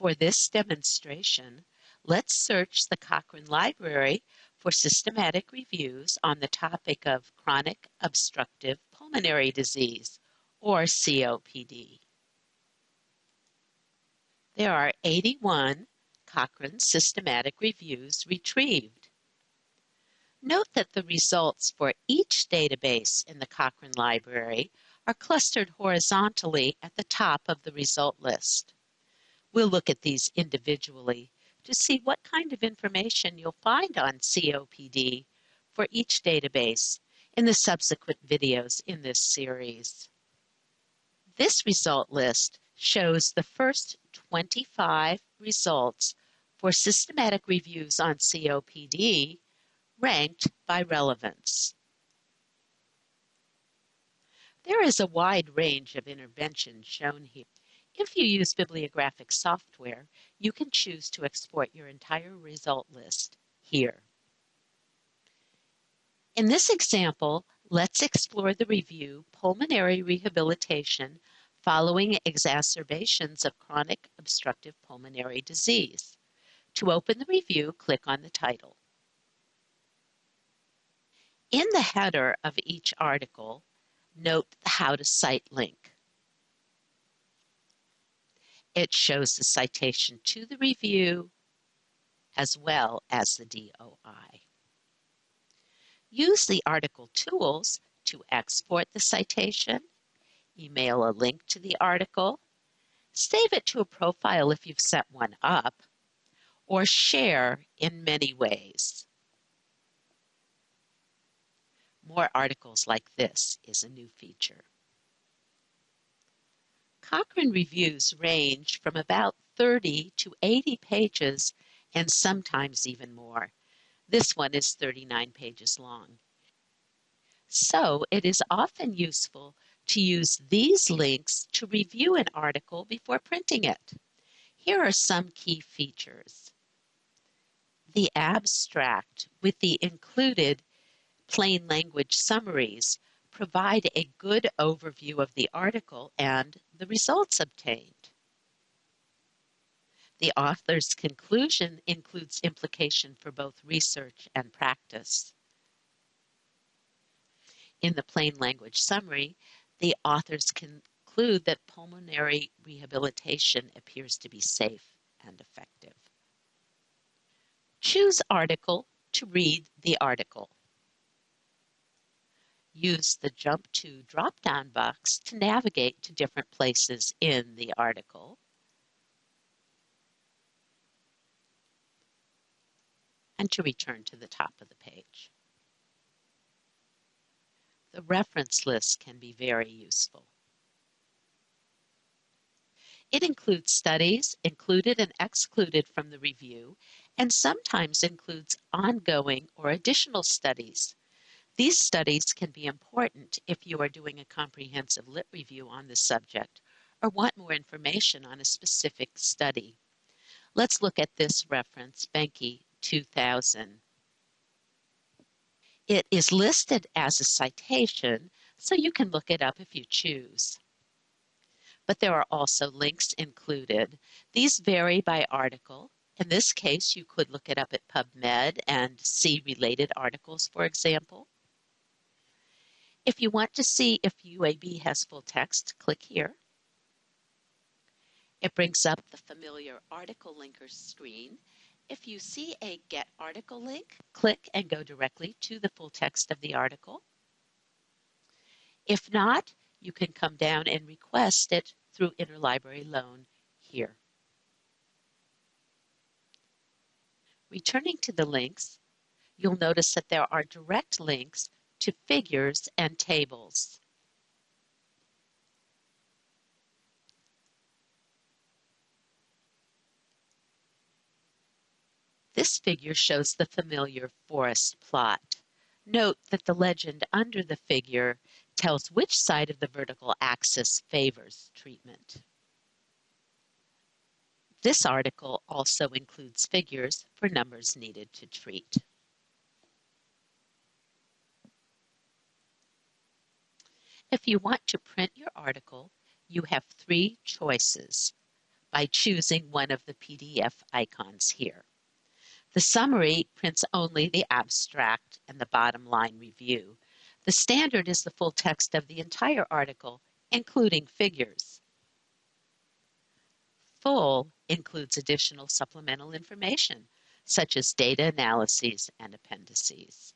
For this demonstration, let's search the Cochrane Library for systematic reviews on the topic of chronic obstructive pulmonary disease, or COPD. There are 81 Cochrane systematic reviews retrieved. Note that the results for each database in the Cochrane Library are clustered horizontally at the top of the result list. We'll look at these individually to see what kind of information you'll find on COPD for each database in the subsequent videos in this series. This result list shows the first 25 results for systematic reviews on COPD ranked by relevance. There is a wide range of interventions shown here. If you use bibliographic software, you can choose to export your entire result list here. In this example, let's explore the review Pulmonary Rehabilitation Following Exacerbations of Chronic Obstructive Pulmonary Disease. To open the review, click on the title. In the header of each article, note the How to Cite link. It shows the citation to the review as well as the DOI. Use the article tools to export the citation, email a link to the article, save it to a profile if you've set one up, or share in many ways. More articles like this is a new feature. Cochrane reviews range from about 30 to 80 pages and sometimes even more. This one is 39 pages long. So it is often useful to use these links to review an article before printing it. Here are some key features the abstract with the included plain language summaries provide a good overview of the article and the results obtained. The author's conclusion includes implication for both research and practice. In the plain language summary, the authors conclude that pulmonary rehabilitation appears to be safe and effective. Choose article to read the article. Use the Jump to drop-down box to navigate to different places in the article. and to return to the top of the page. The reference list can be very useful. It includes studies included and excluded from the review and sometimes includes ongoing or additional studies. These studies can be important if you are doing a comprehensive lit review on the subject or want more information on a specific study. Let's look at this reference, Behnke 2000. It is listed as a citation, so you can look it up if you choose. But there are also links included. These vary by article, in this case, you could look it up at PubMed and see related articles, for example. If you want to see if UAB has full text, click here. It brings up the familiar article linker screen. If you see a Get Article link, click and go directly to the full text of the article. If not, you can come down and request it through Interlibrary Loan here. Returning to the links, you'll notice that there are direct links to figures and tables. This figure shows the familiar forest plot. Note that the legend under the figure tells which side of the vertical axis favors treatment. This article also includes figures for numbers needed to treat. If you want to print your article, you have three choices. by choosing one of the PDF icons here. The summary prints only the abstract and the bottom line review. The standard is the full text of the entire article, including figures. Full includes additional supplemental information, such as data analyses and appendices.